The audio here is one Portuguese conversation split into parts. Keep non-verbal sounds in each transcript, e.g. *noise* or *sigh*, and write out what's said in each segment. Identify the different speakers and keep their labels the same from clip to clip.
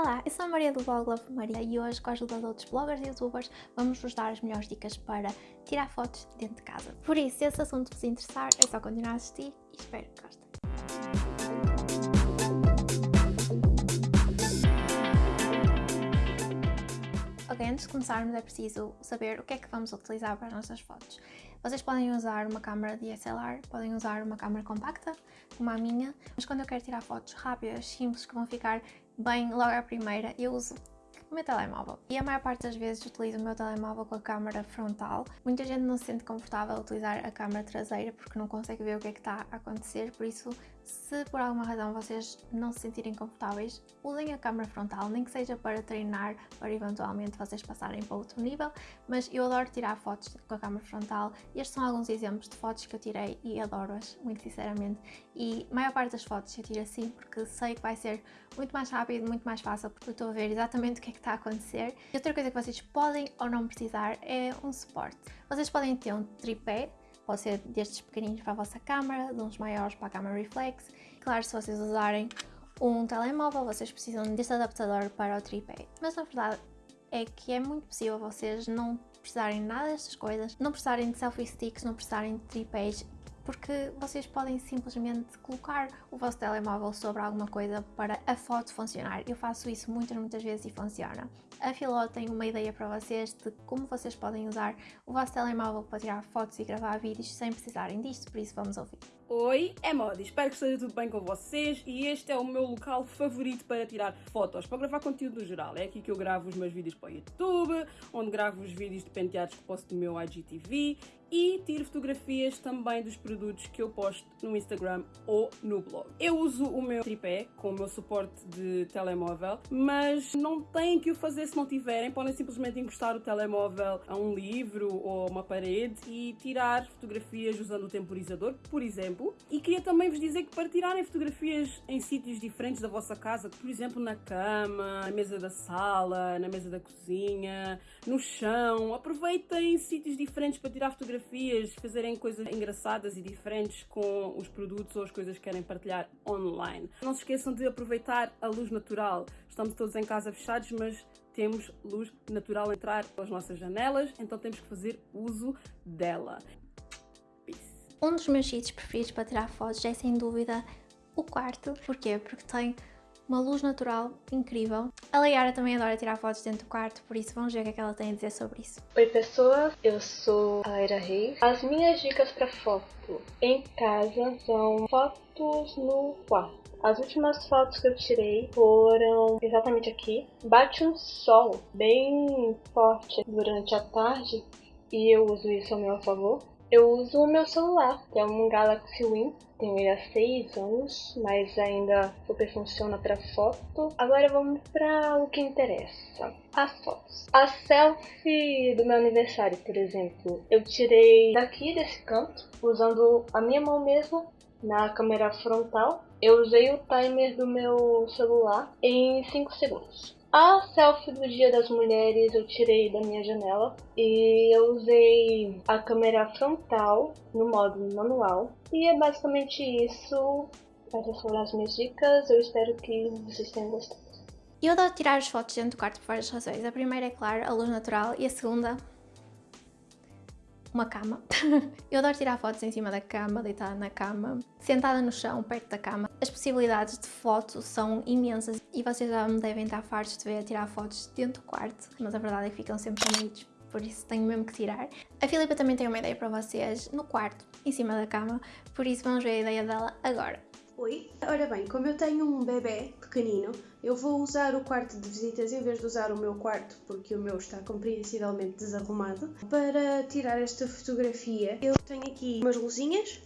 Speaker 1: Olá, eu sou a Maria do blog Love Maria e hoje, com a ajuda de outros bloggers e youtubers, vamos vos dar as melhores dicas para tirar fotos dentro de casa. Por isso, se esse assunto vos interessar, é só continuar a assistir e espero que gostem. Ok, antes de começarmos é preciso saber o que é que vamos utilizar para as nossas fotos. Vocês podem usar uma câmera DSLR, podem usar uma câmera compacta, como a minha, mas quando eu quero tirar fotos rápidas, simples, que vão ficar bem logo à primeira, eu uso o meu telemóvel. E a maior parte das vezes utilizo o meu telemóvel com a câmera frontal. Muita gente não se sente confortável a utilizar a câmera traseira porque não consegue ver o que é que está a acontecer, por isso se por alguma razão vocês não se sentirem confortáveis, usem a câmera frontal, nem que seja para treinar, para eventualmente vocês passarem para outro nível, mas eu adoro tirar fotos com a câmera frontal. Estes são alguns exemplos de fotos que eu tirei e adoro-as, muito sinceramente. E a maior parte das fotos eu tiro assim porque sei que vai ser muito mais rápido, muito mais fácil, porque eu estou a ver exatamente o que é que está a acontecer. E outra coisa que vocês podem ou não precisar é um suporte. Vocês podem ter um tripé, Pode ser destes pequeninos para a vossa câmera, de uns maiores para a câmera reflex. Claro, se vocês usarem um telemóvel, vocês precisam deste adaptador para o tripé. Mas na verdade é que é muito possível vocês não precisarem nada destas coisas, não precisarem de selfie sticks, não precisarem de tripés, porque vocês podem simplesmente colocar o vosso telemóvel sobre alguma coisa para a foto funcionar. Eu faço isso muitas, muitas vezes e funciona. A Filó tem uma ideia para vocês de como vocês podem usar o vosso telemóvel para tirar fotos e gravar vídeos sem precisarem disto, por isso vamos ouvir.
Speaker 2: Oi, é Modi, espero que esteja tudo bem com vocês e este é o meu local favorito para tirar fotos, para gravar conteúdo no geral. É aqui que eu gravo os meus vídeos para o YouTube, onde gravo os vídeos de penteados que posto no meu IGTV e tiro fotografias também dos produtos que eu posto no Instagram ou no blog. Eu uso o meu tripé com o meu suporte de telemóvel, mas não têm que o fazer se não tiverem, podem simplesmente encostar o telemóvel a um livro ou uma parede e tirar fotografias usando o temporizador, por exemplo. E queria também vos dizer que para tirarem fotografias em sítios diferentes da vossa casa, por exemplo na cama, na mesa da sala, na mesa da cozinha, no chão, aproveitem sítios diferentes para tirar fotografias, fazerem coisas engraçadas e diferentes com os produtos ou as coisas que querem partilhar online. Não se esqueçam de aproveitar a luz natural. Estamos todos em casa fechados, mas temos luz natural a entrar pelas nossas janelas, então temos que fazer uso dela.
Speaker 1: Peace. Um dos meus sítios preferidos para tirar fotos é sem dúvida o quarto. Porquê? Porque tem uma luz natural incrível. A Leiara também adora tirar fotos dentro do quarto, por isso vamos ver o que, é que ela tem a dizer sobre isso.
Speaker 3: Oi pessoas, eu sou a Laira Reis. As minhas dicas para foto em casa são fotos no quarto. As últimas fotos que eu tirei foram exatamente aqui. Bate um sol bem forte durante a tarde e eu uso isso ao meu favor. Eu uso o meu celular, que é um Galaxy Win. Tenho ele há 6 anos, mas ainda super funciona para foto. Agora vamos para o que interessa, as fotos. A selfie do meu aniversário, por exemplo, eu tirei daqui desse canto, usando a minha mão mesmo na câmera frontal. Eu usei o timer do meu celular em 5 segundos. A selfie do Dia das Mulheres eu tirei da minha janela e eu usei a câmera frontal no modo manual. E é basicamente isso. Essas foram as minhas dicas. Eu espero que vocês tenham gostado.
Speaker 1: Eu adoro tirar as fotos dentro do quarto por várias razões. A primeira é, claro, a luz natural e a segunda uma cama. *laughs* eu adoro tirar fotos em cima da cama, deitada na cama, sentada no chão, perto da cama. As possibilidades de foto são imensas e vocês já me devem estar fartos de ver tirar fotos dentro do quarto, mas a verdade é que ficam sempre bonitos, por isso tenho mesmo que tirar. A Filipa também tem uma ideia para vocês no quarto, em cima da cama, por isso vamos ver a ideia dela agora.
Speaker 4: Oi, ora bem, como eu tenho um bebê pequenino, eu vou usar o quarto de visitas em vez de usar o meu quarto, porque o meu está compreensivelmente desarrumado. Para tirar esta fotografia, eu tenho aqui umas luzinhas,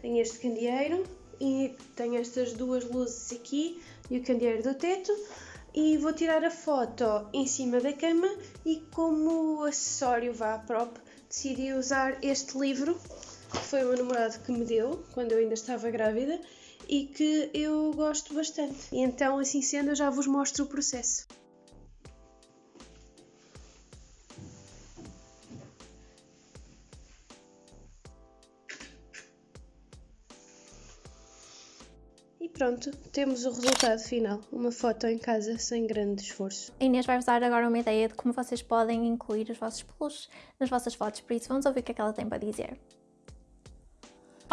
Speaker 4: tenho este candeeiro e tenho estas duas luzes aqui e o candeeiro do teto. E vou tirar a foto em cima da cama e como acessório vá prop, decidi usar este livro, que foi o meu namorado que me deu quando eu ainda estava grávida e que eu gosto bastante. Então, assim sendo, eu já vos mostro o processo. E pronto, temos o resultado final. Uma foto em casa sem grande esforço.
Speaker 1: A Inês vai-vos dar agora uma ideia de como vocês podem incluir os vossos peluches nas vossas fotos, por isso vamos ouvir o que é que ela tem para dizer.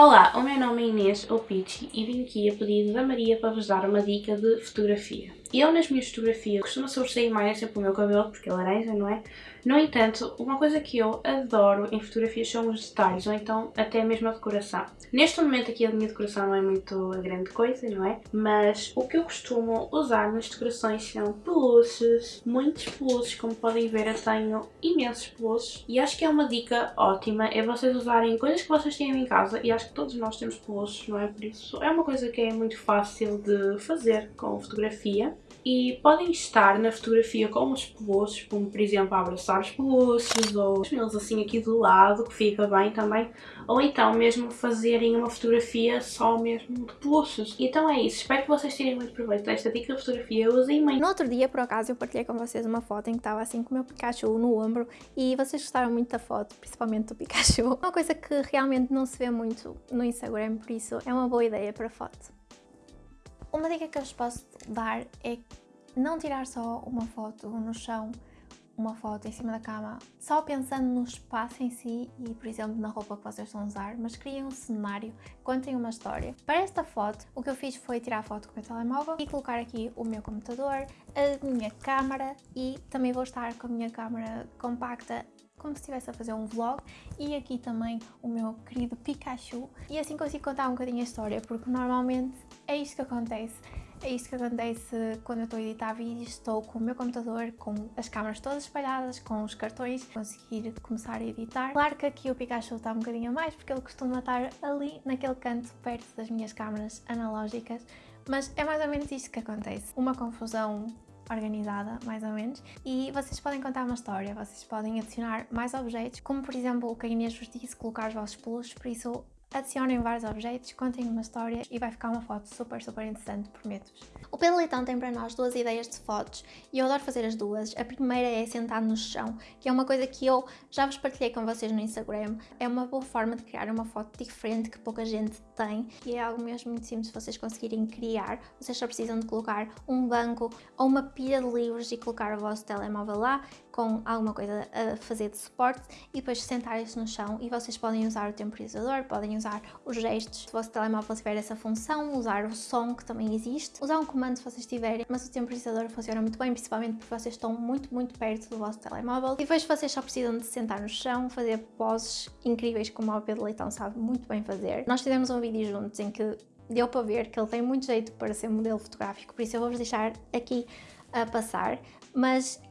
Speaker 5: Olá, o meu nome é Inês ou Pichi e vim aqui a pedido da Maria para vos dar uma dica de fotografia. Eu nas minhas fotografias costumo sobressair mais sempre o meu cabelo, porque é laranja, não é? No entanto, uma coisa que eu adoro em fotografias são os detalhes, ou então até mesmo a decoração. Neste momento aqui a minha decoração não é muito a grande coisa, não é? Mas o que eu costumo usar nas decorações são peluches, muitos peluches, como podem ver eu tenho imensos peluches. E acho que é uma dica ótima, é vocês usarem coisas que vocês têm em casa, e acho que todos nós temos peluches, não é? Por isso é uma coisa que é muito fácil de fazer com fotografia e podem estar na fotografia com os peluches, como por exemplo abraçar os peluches ou eles assim aqui do lado, que fica bem também, ou então mesmo fazerem uma fotografia só mesmo de peluches. Então é isso, espero que vocês tirem muito proveito desta dica de fotografia, eu usei muito.
Speaker 1: No outro dia, por acaso, eu partilhei com vocês uma foto em que estava assim com o meu Pikachu no ombro e vocês gostaram muito da foto, principalmente do Pikachu. *laughs* Uma coisa que realmente não se vê muito no Instagram, por isso é uma boa ideia para foto. Uma dica que eu vos posso dar é não tirar só uma foto no chão, uma foto em cima da cama, só pensando no espaço em si e, por exemplo, na roupa que vocês estão a usar, mas criem um cenário, contem uma história. Para esta foto, o que eu fiz foi tirar a foto com o meu telemóvel e colocar aqui o meu computador, a minha câmara e também vou estar com a minha câmara compacta como se estivesse a fazer um vlog. E aqui também o meu querido Pikachu. E assim consigo contar um bocadinho a história porque normalmente é isto que acontece. É isto que acontece quando eu estou a editar vídeos, estou com o meu computador, com as câmaras todas espalhadas, com os cartões, conseguir começar a editar. Claro que aqui o Pikachu está um bocadinho mais, porque ele costuma estar ali, naquele canto, perto das minhas câmaras analógicas, mas é mais ou menos isto que acontece. Uma confusão organizada, mais ou menos, e vocês podem contar uma história, vocês podem adicionar mais objetos, como por exemplo o que a Inês vos disse, colocar os vossos peluches, por isso Adicionem vários objetos, contem uma história e vai ficar uma foto super, super interessante, prometo-vos. O Pedro Leitão tem para nós duas ideias de fotos e eu adoro fazer as duas. A primeira é sentar no chão, que é uma coisa que eu já vos partilhei com vocês no Instagram. É uma boa forma de criar uma foto diferente que pouca gente tem e é algo mesmo muito simples de vocês conseguirem criar. Vocês só precisam de colocar um banco ou uma pilha de livros e colocar o vosso telemóvel lá com alguma coisa a fazer de suporte e depois sentarem-se no chão. E vocês podem usar o temporizador, podem usar os gestos, se o vosso telemóvel tiver essa função, usar o som que também existe, usar um comando se vocês tiverem, mas o temporizador funciona muito bem, principalmente porque vocês estão muito, muito perto do vosso telemóvel. E depois vocês só precisam de sentar no chão, fazer poses incríveis como o Pedro Leitão sabe muito bem fazer. Nós tivemos um vídeo juntos em que deu para ver que ele tem muito jeito para ser modelo fotográfico, por isso eu vou-vos deixar aqui a passar, mas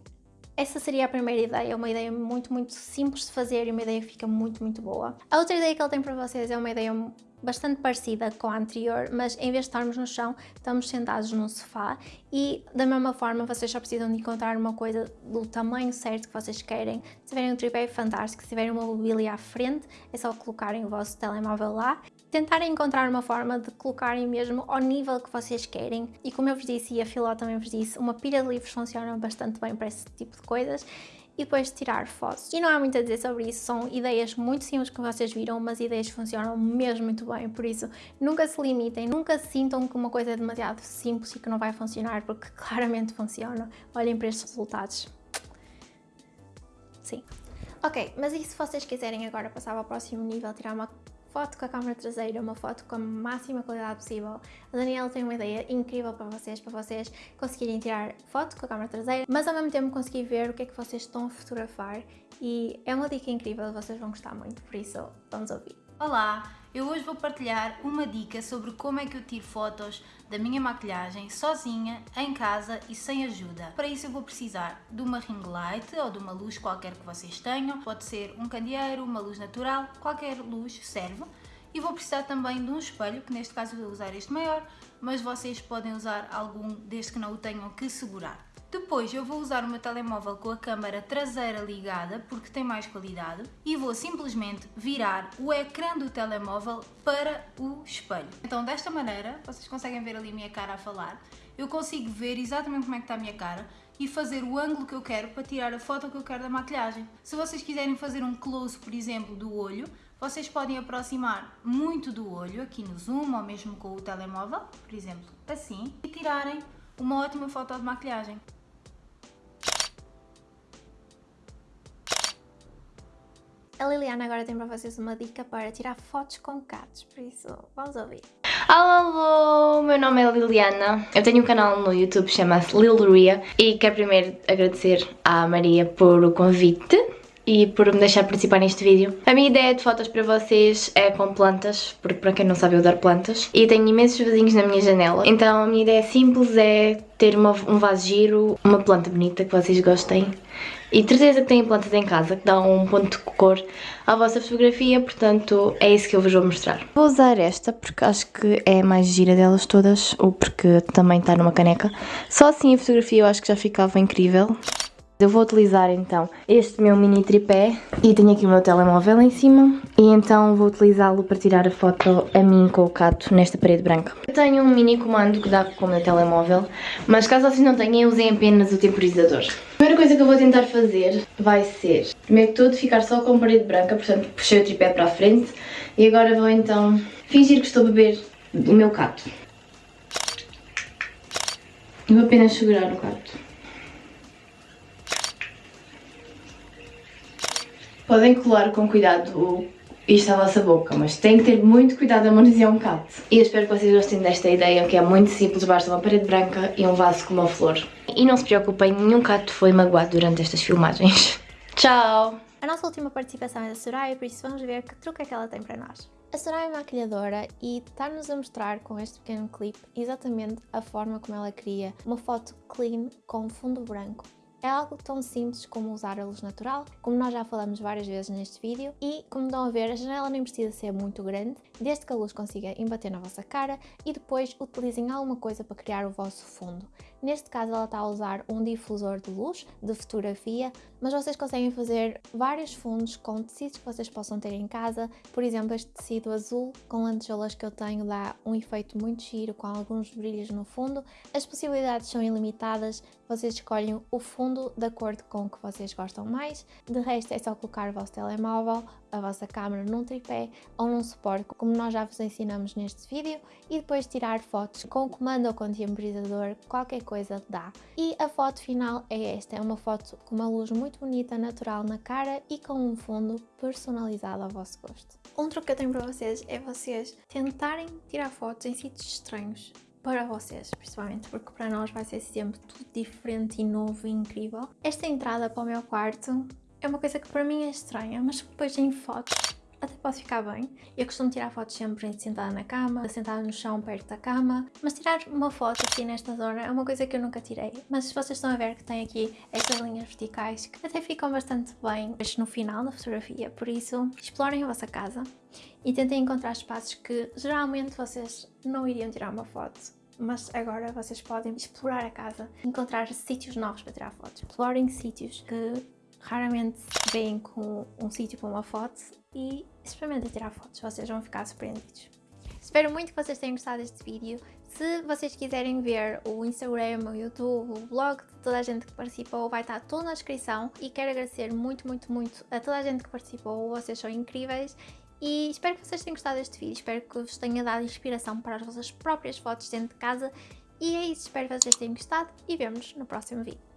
Speaker 1: essa seria a primeira ideia, uma ideia muito, muito simples de fazer e uma ideia que fica muito, muito boa. A outra ideia que ele tem para vocês é uma ideia bastante parecida com a anterior, mas em vez de estarmos no chão, estamos sentados num sofá e da mesma forma vocês só precisam de encontrar uma coisa do tamanho certo que vocês querem. Se tiverem um tripé fantástico, se tiverem uma mobília à frente, é só colocarem o vosso telemóvel lá. Tentarem encontrar uma forma de colocarem mesmo ao nível que vocês querem e como eu vos disse e a Filó também vos disse, uma pilha de livros funciona bastante bem para esse tipo de coisas e depois tirar fotos. E não há muito a dizer sobre isso, são ideias muito simples que vocês viram, mas ideias que funcionam mesmo muito bem, por isso nunca se limitem, nunca sintam que uma coisa é demasiado simples e que não vai funcionar, porque *laughs* claramente funciona. Olhem para estes resultados. Sim. Ok, mas e se vocês quiserem agora passar ao próximo nível, tirar uma foto com a câmera traseira, uma foto com a máxima qualidade possível. A Daniela tem uma ideia incrível para vocês, para vocês conseguirem tirar foto com a câmera traseira, mas ao mesmo tempo conseguir ver o que é que vocês estão a fotografar e é uma dica incrível, vocês vão gostar muito, por isso vamos ouvir.
Speaker 6: Olá, eu hoje vou partilhar uma dica sobre como é que eu tiro fotos da minha maquilhagem sozinha, em casa e sem ajuda. Para isso eu vou precisar de uma ring light ou de uma luz qualquer que vocês tenham, pode ser um candeeiro, uma luz natural, qualquer luz serve. E vou precisar também de um espelho, que neste caso vou usar este maior, mas vocês podem usar algum desde que não o tenham que segurar. Depois eu vou usar o meu telemóvel com a câmera traseira ligada porque tem mais qualidade e vou simplesmente virar o ecrã do telemóvel para o espelho. Então desta maneira, vocês conseguem ver ali a minha cara a falar, eu consigo ver exatamente como é que está a minha cara e fazer o ângulo que eu quero para tirar a foto que eu quero da maquilhagem. Se vocês quiserem fazer um close, por exemplo, do olho, Vocês podem aproximar muito do olho aqui no zoom ou mesmo com o telemóvel, por exemplo, assim, e tirarem uma ótima foto de maquilhagem.
Speaker 1: A Liliana agora tem para vocês uma dica para tirar fotos com gatos, por isso vamos ouvir.
Speaker 7: Alô, meu nome é Liliana, eu tenho um canal no YouTube que chama-se Lilria e quero primeiro agradecer à Maria por o convite e por me deixar participar neste vídeo. A minha ideia de fotos para vocês é com plantas, porque para quem não sabe eu adoro plantas, e tenho imensos vizinhos na minha janela, então a minha ideia simples é ter uma, um vaso giro, uma planta bonita que vocês gostem e certeza que têm plantas em casa que dão um ponto de cor à vossa fotografia, portanto é isso que eu vos vou mostrar. Vou usar esta porque acho que é a mais gira delas todas, ou porque também está numa caneca. Só assim a fotografia eu acho que já ficava incrível. Eu vou utilizar então este meu mini tripé e tenho aqui o meu telemóvel em cima e então vou utilizá-lo para tirar a foto a mim com o cato nesta parede branca. Eu tenho um mini comando que dá com o meu telemóvel, mas caso vocês não tenham, usem apenas o temporizador. A primeira coisa que eu vou tentar fazer vai ser, primeiro que tudo, ficar só com parede branca, portanto puxei o tripé para a frente e agora vou então fingir que estou a beber o meu cato. E vou apenas segurar o cato. Podem colar com cuidado isto à vossa boca, mas têm que ter muito cuidado a manusear um cato. E eu espero que vocês gostem desta ideia, que é muito simples, basta uma parede branca e um vaso com uma flor. E não se preocupem, nenhum cato foi magoado durante estas filmagens. *laughs* Tchau!
Speaker 1: A nossa última participação é da Soraya, por isso vamos ver que truque é que ela tem para nós. A Soraya é maquilhadora e está-nos a mostrar com este pequeno clipe exatamente a forma como ela cria uma foto clean com fundo branco é algo tão simples como usar a luz natural, como nós já falamos várias vezes neste vídeo, e como estão a ver, a janela nem precisa ser muito grande, desde que a luz consiga embater na vossa cara e depois utilizem alguma coisa para criar o vosso fundo. Neste caso ela está a usar um difusor de luz, de fotografia, mas vocês conseguem fazer vários fundos com tecidos que vocês possam ter em casa. Por exemplo, este tecido azul com lantejoulas que eu tenho dá um efeito muito giro com alguns brilhos no fundo. As possibilidades são ilimitadas, vocês escolhem o fundo de acordo com o que vocês gostam mais. De resto é só colocar o vosso telemóvel, a vossa câmera num tripé ou num suporte, como nós já vos ensinamos neste vídeo, e depois tirar fotos com o comando ou com temporizador, qualquer coisa dá. E a foto final é esta, é uma foto com uma luz muito bonita, natural na cara e com um fundo personalizado ao vosso gosto. Um truque que eu tenho para vocês é vocês tentarem tirar fotos em sítios estranhos para vocês, principalmente, porque para nós vai ser sempre tudo diferente e novo e incrível. Esta entrada para o meu quarto é uma coisa que para mim é estranha, mas depois em fotos até pode ficar bem. Eu costumo tirar fotos sempre sentada na cama, sentada no chão perto da cama, mas tirar uma foto aqui nesta zona é uma coisa que eu nunca tirei. Mas vocês estão a ver que tem aqui estas linhas verticais que até ficam bastante bem no final da fotografia, por isso explorem a vossa casa e tentem encontrar espaços que geralmente vocês não iriam tirar uma foto mas agora vocês podem explorar a casa, encontrar sítios novos para tirar fotos. Explorem sítios que raramente vêm com um sítio para uma foto e experimentem tirar fotos, vocês vão ficar surpreendidos. Espero muito que vocês tenham gostado deste vídeo. Se vocês quiserem ver o Instagram, o YouTube, o blog de toda a gente que participou, vai estar tudo na descrição. E quero agradecer muito, muito, muito a toda a gente que participou, vocês são incríveis. E espero que vocês tenham gostado deste vídeo, espero que vos tenha dado inspiração para as vossas próprias fotos dentro de casa. E é isso, espero que vocês tenham gostado e vemos no próximo vídeo.